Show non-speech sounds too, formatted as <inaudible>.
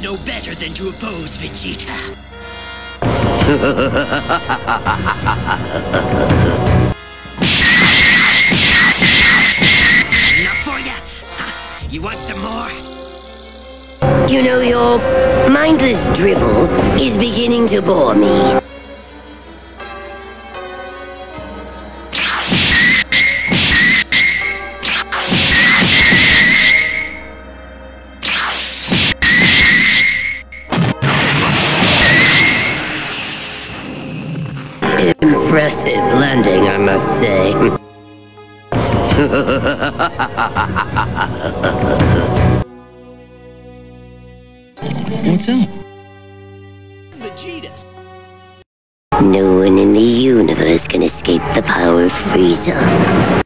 know better than to oppose Vegeta. Enough for ya? <laughs> You want some more? You know, your mindless dribble is beginning to bore me. Impressive landing, I must say. What's up? Vegeta's. No one in the universe can escape the power of Frieza.